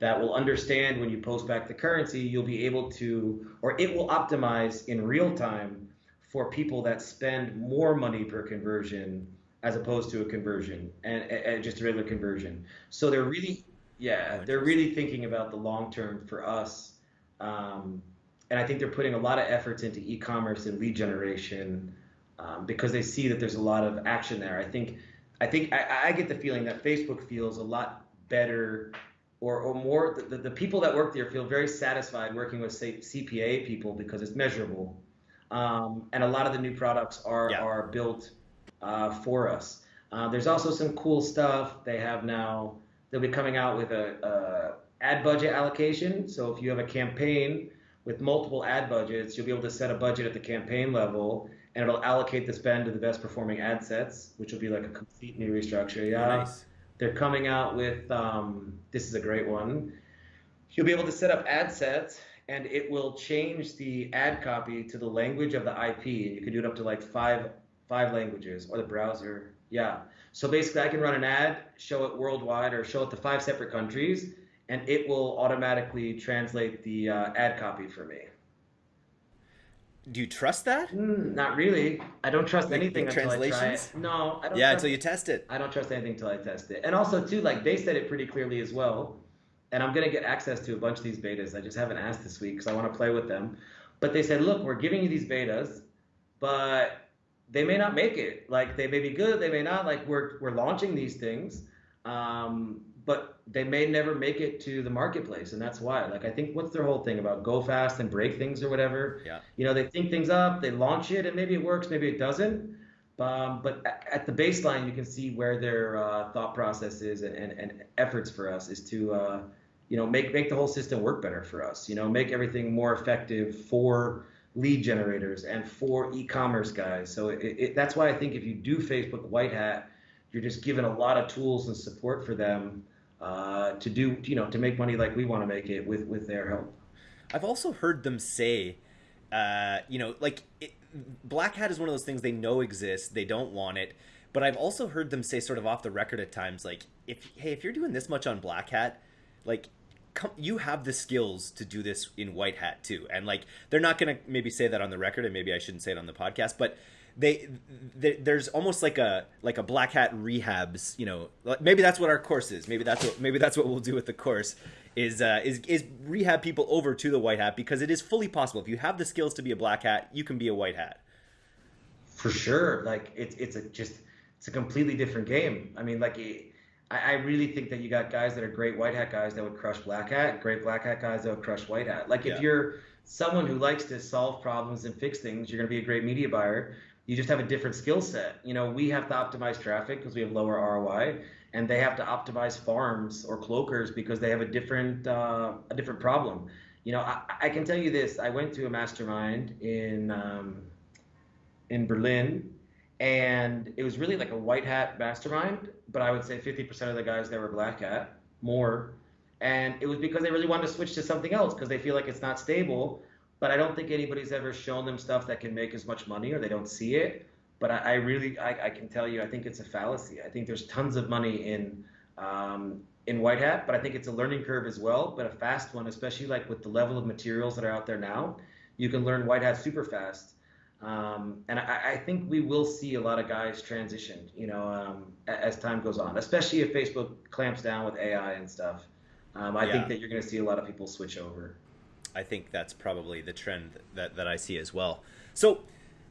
B: that will understand when you post back the currency, you'll be able to, or it will optimize in real time for people that spend more money per conversion as opposed to a conversion and, and just a regular conversion. So they're really, yeah, oh, they're really thinking about the long term for us. Um, and I think they're putting a lot of efforts into e-commerce and lead generation um, because they see that there's a lot of action there. I think, I think I, I get the feeling that Facebook feels a lot better or, or more the, the people that work there feel very satisfied working with say CPA people because it's measurable. Um, and a lot of the new products are yeah. are built uh, for us. Uh, there's also some cool stuff they have now. They'll be coming out with a, a ad budget allocation. So if you have a campaign with multiple ad budgets, you'll be able to set a budget at the campaign level, and it'll allocate the spend to the best performing ad sets, which will be like a complete new restructure. Yeah. Nice. They're coming out with um, this is a great one. You'll be able to set up ad sets and it will change the ad copy to the language of the IP. And you can do it up to like five five languages or the browser. Yeah. So basically, I can run an ad, show it worldwide, or show it to five separate countries, and it will automatically translate the uh, ad copy for me.
A: Do you trust that?
B: Mm, not really. I don't trust like, anything until I try it. No, I don't.
A: Yeah, until you test it.
B: I don't trust anything until I test it. And also, too, like they said it pretty clearly as well. And I'm gonna get access to a bunch of these betas. I just haven't asked this week because I want to play with them. But they said, look, we're giving you these betas, but they may not make it. Like they may be good, they may not. Like we're we're launching these things, um, but they may never make it to the marketplace, and that's why. Like I think what's their whole thing about go fast and break things or whatever.
A: Yeah.
B: You know, they think things up, they launch it, and maybe it works, maybe it doesn't. Um, but at the baseline, you can see where their uh, thought process is and, and, and, efforts for us is to, uh, you know, make make the whole system work better for us. You know, make everything more effective for lead generators and for e-commerce guys. So it, it, that's why I think if you do Facebook White Hat, you're just given a lot of tools and support for them uh, to do, you know, to make money like we want to make it with with their help.
A: I've also heard them say, uh, you know, like it, Black Hat is one of those things they know exists, they don't want it. But I've also heard them say, sort of off the record at times, like, if hey, if you're doing this much on Black Hat, like come, you have the skills to do this in white hat too. And like, they're not to maybe say that on the record, and maybe I shouldn't say it on the podcast, but they, they, there's almost like a like a black hat rehabs you know maybe that's what our course is. Maybe that's what maybe that's what we'll do with the course is uh, is is rehab people over to the white hat because it is fully possible. If you have the skills to be a black hat you can be a white hat.
B: For sure. Like it's it's a just it's a completely different game. I mean like I, I really think that you got guys that are great white hat guys that would crush black hat great black hat guys that would crush white hat. Like if yeah. you're someone who likes to solve problems and fix things you're going to be a great media buyer you just have a different skill set. You know, we have to optimize traffic because we have lower ROI, and they have to optimize farms or cloakers because they have a different uh, a different problem. You know, I, I, can tell you this: I went to a mastermind in um, in Berlin, and it was really like a white hat mastermind, but I would say 50% of the guys there were black hat, more, and it was because they really wanted to switch to something else because they feel like it's not stable but I don't think anybody's ever shown them stuff that can make as much money or they don't see it. But I, I really, I, I, can tell you, I think it's a fallacy. I think there's tons of money in um, in white hat, but I think it's a learning curve as well, but a fast one, especially like with the level of materials that are out there now. You can learn white hat super fast. Um, and I, I, think we will see a lot of guys transition, you know, um, as time goes on, especially if Facebook clamps down with AI and stuff. Um, I yeah. think that you're going to see a lot of people switch over.
A: I think that's probably the trend that, that I see as well. So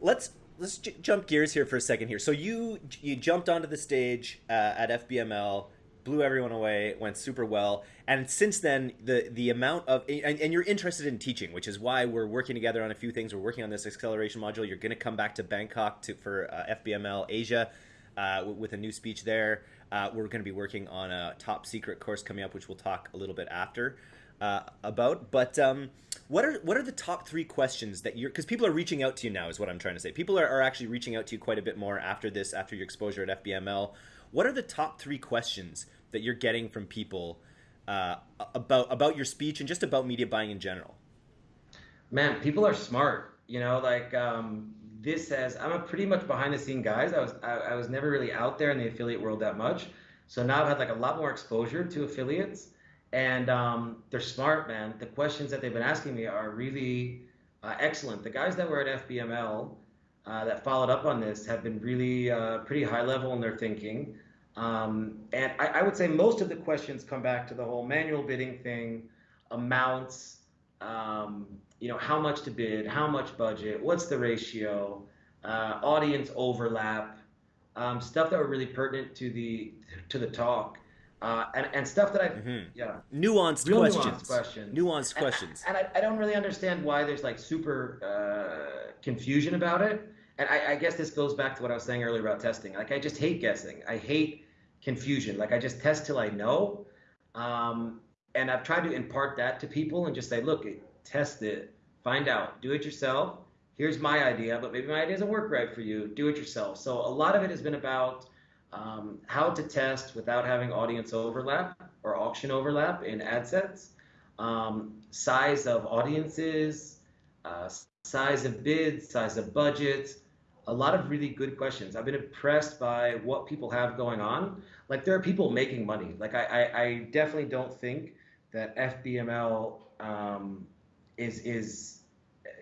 A: let's let's j- jump gears here for a second here. So you you jumped onto the stage uh, at FBML, blew everyone away, went super well, and since then the the amount of and, and you're interested in teaching, which is why we're working together on a few things. We're working on this acceleration module. You're going to come back to Bangkok to for uh, FBML Asia uh, with a new speech there. Uh, we're going to be working on a top secret course coming up, which we'll talk a little bit after uh, about. But um, what are what are the top three questions that you're because people are reaching out to you now is what I'm trying to say. People are, are actually reaching out to you quite a bit more after this, after your exposure at FBML. What are the top three questions that you're getting from people uh, about about your speech and just about media buying in general?
B: Man, people are smart. You know, like um, this says I'm a pretty much behind the scene guys. I was I, I was never really out there in the affiliate world that much. So now I've had like a lot more exposure to affiliates and um, they're smart, man. The questions that they've been asking me are really uh, excellent. The guys that were at FBML uh, that followed up on this have been really uh, pretty high level in their thinking. Um, and I, I, would say most of the questions come back to the whole manual bidding thing, amounts, um, you know, how much to bid, how much budget, what's the ratio, uh, audience overlap, um, stuff that were really pertinent to the to the talk uh, and, and stuff that I mm-hmm. yeah.
A: Nuanced questions nuanced questions. nuanced
B: and,
A: questions.
B: and I, I, don't really understand why there's like super uh, confusion about it. And I, I, guess this goes back to what I was saying earlier about testing. Like I just hate guessing. I hate confusion. Like I just test till I know. Um, and I've tried to impart that to people and just say look test it. Find out. Do it yourself. Here's my idea but maybe my idea doesn't work right for you. Do it yourself. So a lot of it has been about um, how to test without having audience overlap or auction overlap in ad sets, um, size of audiences, uh, size of bids, size of budgets, a lot of really good questions. I've been impressed by what people have going on. Like there are people making money. Like I, I, I definitely don't think that FBML um, is is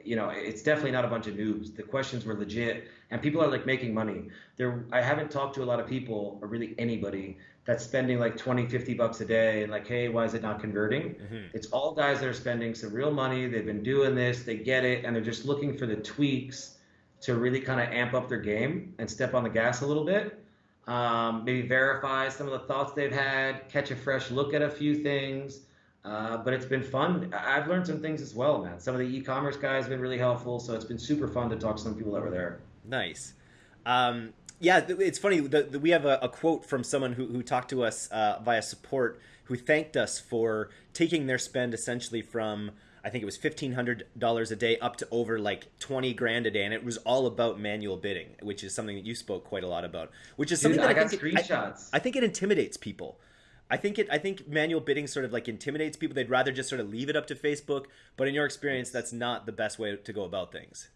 B: you know, it's definitely not a bunch of noobs. The questions were legit, and people are like making money. There, I haven't talked to a lot of people, or really anybody, that's spending like 20, 50 bucks a day, and like, hey, why is it not converting? Mm-hmm. It's all guys that are spending some real money. They've been doing this, they get it, and they're just looking for the tweaks to really kind of amp up their game and step on the gas a little bit. um, maybe verify some of the thoughts they've had, catch a fresh look at a few things. Uh, but it's been fun. I've learned some things as well, man. Some of the e-commerce guys have been really helpful, so it's been super fun to talk to some people over there.
A: Nice. Um, yeah, it's funny. The, the, we have a, a, quote from someone who, who talked to us uh, via support who thanked us for taking their spend essentially from I think it was fifteen hundred dollars a day up to over like twenty grand a day, and it was all about manual bidding, which is something that you spoke quite a lot about. Which is something that
B: I,
A: I
B: got
A: think
B: screenshots.
A: It, I, I think it intimidates people. I think it. I think manual bidding sort of like intimidates people. They'd rather just sort of leave it up to Facebook. But in your experience, that's not the best way to go about things.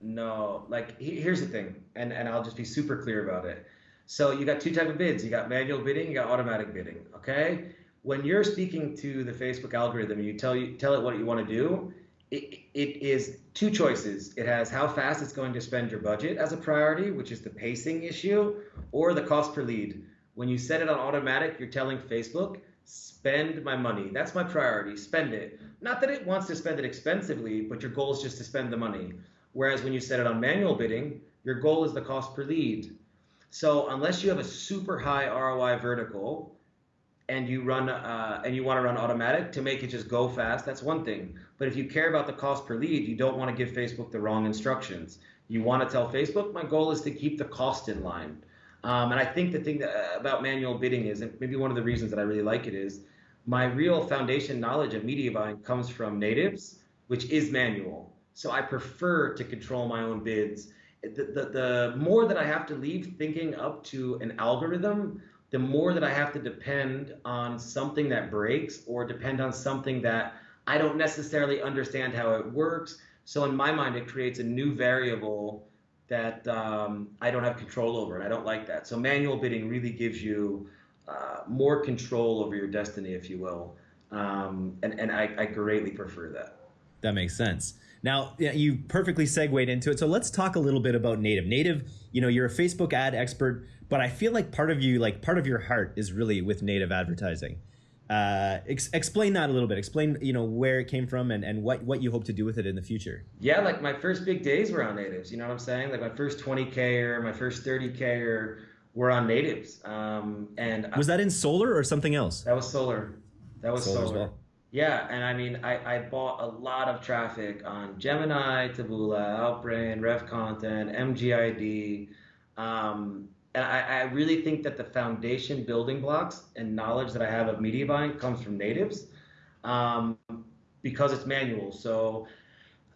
B: No, like here's the thing, and and I'll just be super clear about it. So you got two type of bids. You got manual bidding. You got automatic bidding. Okay. When you're speaking to the Facebook algorithm, you tell you tell it what you want to do it, it is two choices. It has how fast it's going to spend your budget as a priority, which is the pacing issue, or the cost per lead. When you set it on automatic, you're telling Facebook, spend my money. That's my priority. Spend it. Not that it wants to spend it expensively, but your goal is just to spend the money. Whereas when you set it on manual bidding, your goal is the cost per lead. So unless you have a super high ROI vertical, and you run uh, and you want to run automatic to make it just go fast, that's one thing. But if you care about the cost per lead, you don't want to give Facebook the wrong instructions. You want to tell Facebook, my goal is to keep the cost in line. Um, and I think the thing that, uh, about manual bidding is, and maybe one of the reasons that I really like it is, my real foundation knowledge of media buying comes from natives, which is manual. So I prefer to control my own bids. The, the, the more that I have to leave thinking up to an algorithm, the more that I have to depend on something that breaks or depend on something that I don't necessarily understand how it works. So in my mind, it creates a new variable that um, I don't have control over, and I don't like that. So manual bidding really gives you uh, more control over your destiny, if you will, um, and and I, I greatly prefer that.
A: That makes sense. Now, you perfectly segued into it. So let's talk a little bit about Native. Native, you know, you're a Facebook ad expert but I feel like part of you, like part of your heart, is really with native advertising. Uh, ex- explain that a little bit. Explain, you know, where it came from and, and what, what you hope to do with it in the future.
B: Yeah, like my first big days were on natives. You know what I'm saying? Like my first 20k or my first 30k or were on natives. Um, and
A: was that in solar or something else?
B: That was solar. That was solar. solar. Well. Yeah, and I mean, I, I bought a lot of traffic on Gemini, Taboola, Outbrain, Rev Content, MGID. Um, and I, I, really think that the foundation building blocks and knowledge that I have of media buying comes from natives um, because it's manual. So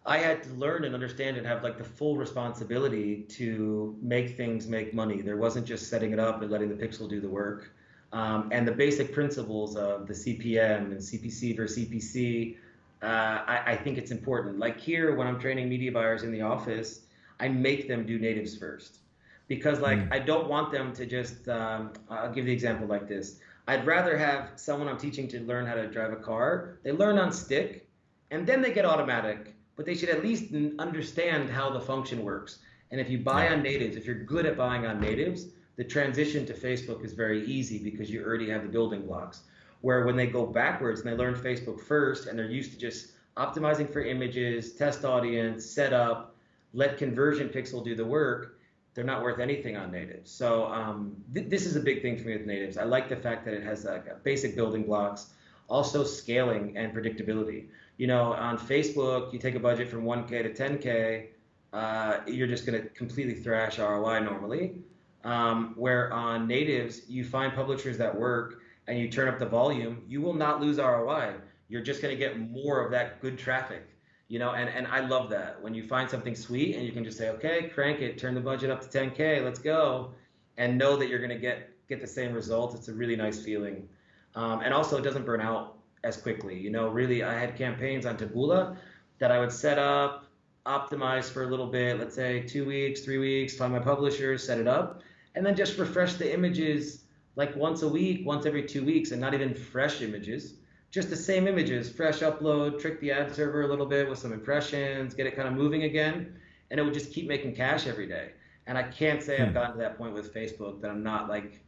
B: I had to learn and understand and have like the full responsibility to make things make money. There wasn't just setting it up and letting the pixel do the work. Um, and the basic principles of the CPM and CPC versus CPC, uh, I, I think it's important. Like here, when I'm training media buyers in the office, I make them do natives first because like mm. I don't want them to just. Um, I'll give the example like this. I'd rather have someone I'm teaching to learn how to drive a car. They learn on stick, and then they get automatic. But they should at least understand how the function works. And if you buy yeah. on natives, if you're good at buying on natives, the transition to Facebook is very easy because you already have the building blocks. Where when they go backwards and they learn Facebook first and they're used to just optimizing for images, test audience, setup, let conversion pixel do the work, they're not worth anything on natives. So um, th- this is a big thing for me with natives. I like the fact that it has like basic building blocks, also scaling and predictability. You know, on Facebook, you take a budget from 1K to 10K, uh, you're just going to completely thrash ROI normally. Um, where on natives, you find publishers that work and you turn up the volume, you will not lose ROI. You're just going to get more of that good traffic you know and, and i love that. When you find something sweet and you can just say okay crank it turn the budget up to 10k let's go and know that you're going to get get the same results it's a really nice feeling. Um, and also it doesn't burn out as quickly you know really i had campaigns on taboola that i would set up optimize for a little bit let's say two weeks three weeks find my publishers set it up and then just refresh the images like once a week once every two weeks and not even fresh images just the same images, fresh upload, trick the ad server a little bit with some impressions, get it kind of moving again, and it would just keep making cash every day. And I can't say hmm. I've gotten to that point with Facebook that I'm not like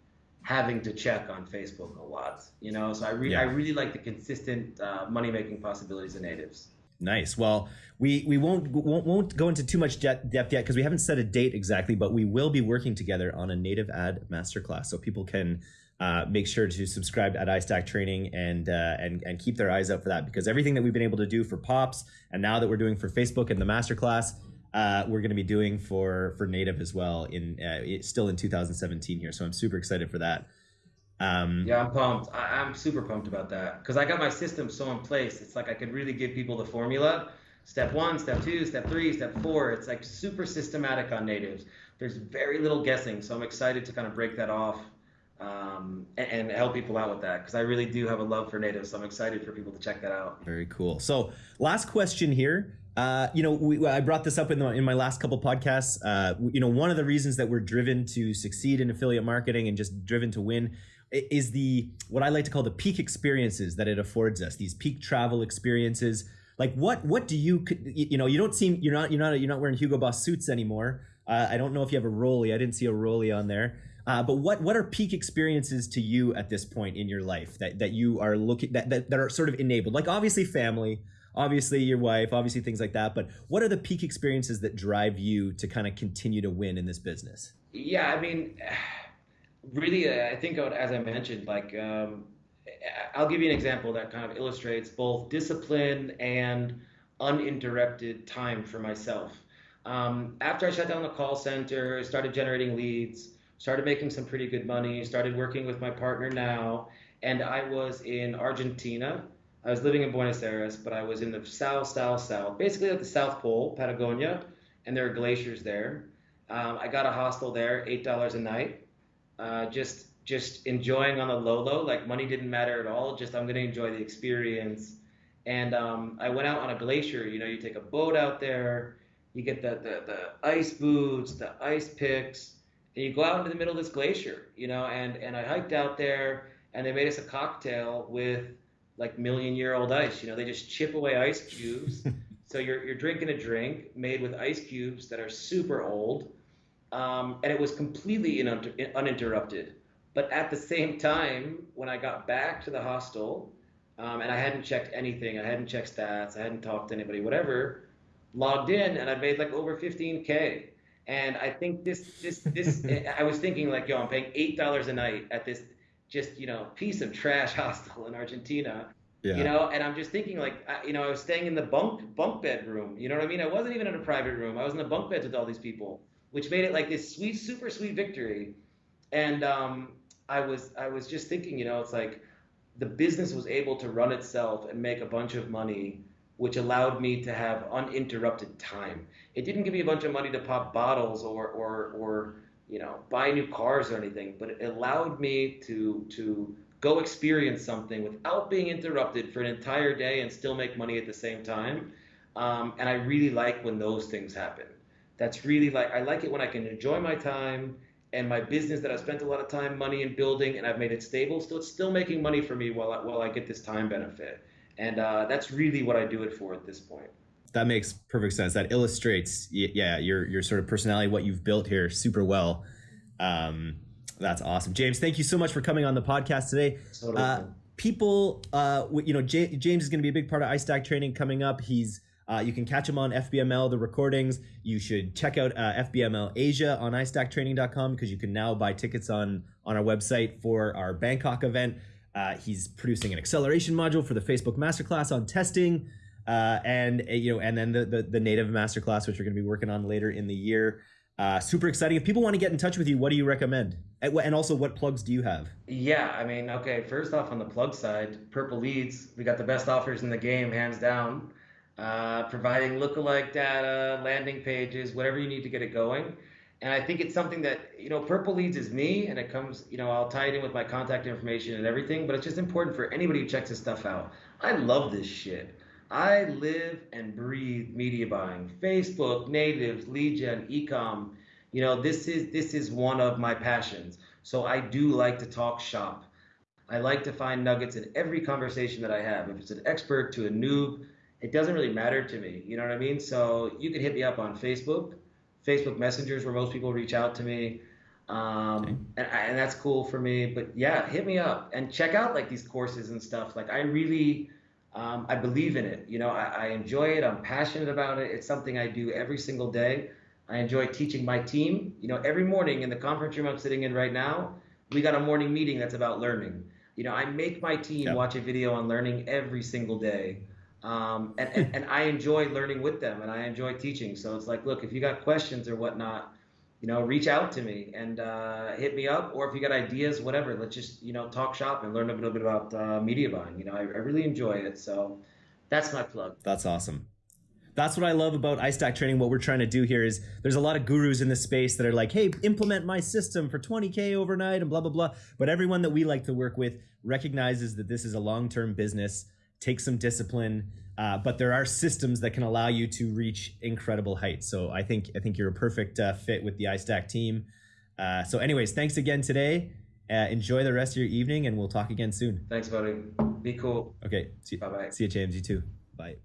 B: having to check on Facebook a lot, you know. So I really, yeah. I really like the consistent uh, money making possibilities of natives.
A: Nice. Well, we we won't won't, won't go into too much depth yet because we haven't set a date exactly, but we will be working together on a native ad masterclass, so people can uh, make sure to subscribe at iStack Training and uh, and and keep their eyes out for that because everything that we've been able to do for Pops and now that we're doing for Facebook and the masterclass, uh, we're going to be doing for for native as well in uh, still in 2017 here. So I'm super excited for that.
B: Um, yeah, I'm pumped. I, am super pumped about that because I got my system so in place. It's like I could really give people the formula. Step one, step two, step three, step four. It's like super systematic on natives. There's very little guessing, so I'm excited to kind of break that off um, and, and, help people out with that because I really do have a love for natives. So I'm excited for people to check that out.
A: Very cool. So last question here. Uh, you know, we, I brought this up in, the, in my last couple podcasts. Uh, you know, one of the reasons that we're driven to succeed in affiliate marketing and just driven to win is the what I like to call the peak experiences that it affords us. These peak travel experiences. Like what what do you you know you don't seem you're not you're not you're not wearing Hugo Boss suits anymore. Uh, I don't know if you have a Rolly. I didn't see a Rolly on there. Uh, but what what are peak experiences to you at this point in your life that that you are looking that, that that are sort of enabled? Like obviously family, obviously your wife, obviously things like that. But what are the peak experiences that drive you to kind of continue to win in this business?
B: Yeah, I mean (sighs) really, uh, I think as I mentioned, like um, I'll give you an example that kind of illustrates both discipline and uninterrupted time for myself. Um, after I shut down the call center, started generating leads, started making some pretty good money, started working with my partner now, and I was in Argentina. I was living in Buenos Aires, but I was in the south, south, south, basically at the South Pole, Patagonia, and there are glaciers there. Um, I got a hostel there, eight dollars a night uh, just just enjoying on the low low. Like money didn't matter at all. Just I'm gonna enjoy the experience. And um, I went out on a glacier. You know, you take a boat out there, you get the, the the ice boots, the ice picks, you go out into the middle of this glacier. You know, and and I hiked out there, and they made us a cocktail with like million year old ice. You know, they just chip away ice cubes. (laughs) so you're you're drinking a drink made with ice cubes that are super old um, and it was completely in, uninterrupted. But at the same time, when I got back to the hostel, um, and I hadn't checked anything, I hadn't checked stats, I hadn't talked to anybody, whatever, logged in, and I made like over 15k. And I think this, this, this, (laughs) I was thinking like, yo, I'm paying eight dollars a night at this just you know piece of trash (laughs) hostel in Argentina. Yeah. You know, and I'm just thinking like, you know, I was staying in the bunk bunk bed room. You know what I mean? I wasn't even in a private room. I was in the bunk beds with all these people which made it like this sweet, super sweet victory. And um, I was I was just thinking, you know, it's like the business was able to run itself and make a bunch of money, which allowed me to have uninterrupted time. It didn't give me a bunch of money to pop bottles or or or you know buy new cars or anything, but it allowed me to to go experience something without being interrupted for an entire day and still make money at the same time. Um, and I really like when those things happen that's really like I like it when I can enjoy my time and my business that I spent a lot of time, money and building, and I've made it stable. Still, it's still making money for me while I, while I get this time benefit, and uh, that's really what I do it for at this point.
A: That makes perfect sense. That illustrates, yeah, your your sort of personality, what you've built here, super well. Um, that's awesome, James. Thank you so much for coming on the podcast today. Totally. Uh, people, uh, you know, J- James is going to be a big part of iStack training coming up. He's uh, you can catch him on FBML, the recordings. You should check out uh, FBML Asia on iStackTraining.com because you can now buy tickets on, on our website for our Bangkok event. Uh, he's producing an acceleration module for the Facebook Masterclass on testing. Uh, and uh, you know, and then the, the, the native masterclass, which we're going to be working on later in the year. Uh, super exciting. If people want to get in touch with you, what do you recommend? And also, what plugs do you have?
B: Yeah, I mean, okay. First off, on the plug side, Purple Leads, we got the best offers in the game, hands down uh, providing lookalike data, landing pages, whatever you need to get it going. And I think it's something that, you know, Purple Leads is me, and it comes, you know, I'll tie it in with my contact information and everything, but it's just important for anybody who checks this stuff out. I love this shit. I live and breathe media buying, Facebook, natives, lead gen, ecom. You know, this is this is one of my passions. So I do like to talk shop. I like to find nuggets in every conversation that I have. If it's an expert to a noob, it doesn't really matter to me. You know what I mean? So you can hit me up on Facebook, Facebook Messengers, where most people reach out to me. Um, and, and that's cool for me. But yeah, hit me up and check out like these courses and stuff. Like I really, Um, I believe in it. You know, I, I enjoy it. I'm passionate about it. It's something I do every single day. I enjoy teaching my team. You know, every morning in the conference room I'm sitting in right now, we got a morning meeting that's about learning. You know, I make my team
A: Yep.
B: watch a video on learning every single day. Um, and, and, I enjoy learning with them and I enjoy teaching. So it's like, look, if you got questions or whatnot, you know, reach out to me and uh, hit me up. Or if you got ideas, whatever, let's just, you know, talk shop and learn a little bit about uh, media buying. You know, I, I really enjoy it. So that's my plug.
A: That's awesome. That's what I love about iStack training. What we're trying to do here is there's a lot of gurus in the space that are like, hey, implement my system for 20K overnight and blah, blah, blah. But everyone that we like to work with recognizes that this is a long term business, takes some discipline, uh, but there are systems that can allow you to reach incredible heights. So I think I think you're a perfect uh, fit with the iStack team. Uh, so, anyways, thanks again today. Uh, enjoy the rest of your evening, and we'll talk again soon.
B: Thanks, buddy. Be cool.
A: Okay, see,
B: Bye bye.
A: see you, James. You too. Bye.